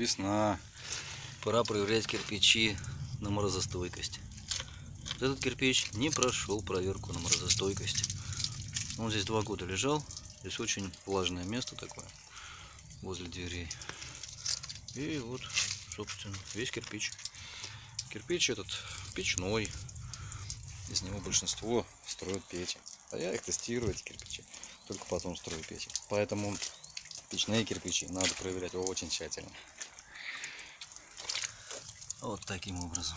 Весна. Пора проверять кирпичи на морозостойкость. Этот кирпич не прошел проверку на морозостойкость. Он здесь два года лежал. Здесь очень влажное место такое возле дверей. И вот, собственно, весь кирпич. Кирпич этот печной. Из него большинство строят печи. А я их тестирую, эти кирпичи. Только потом строю печи. Поэтому печные кирпичи надо проверять очень тщательно. Вот таким образом.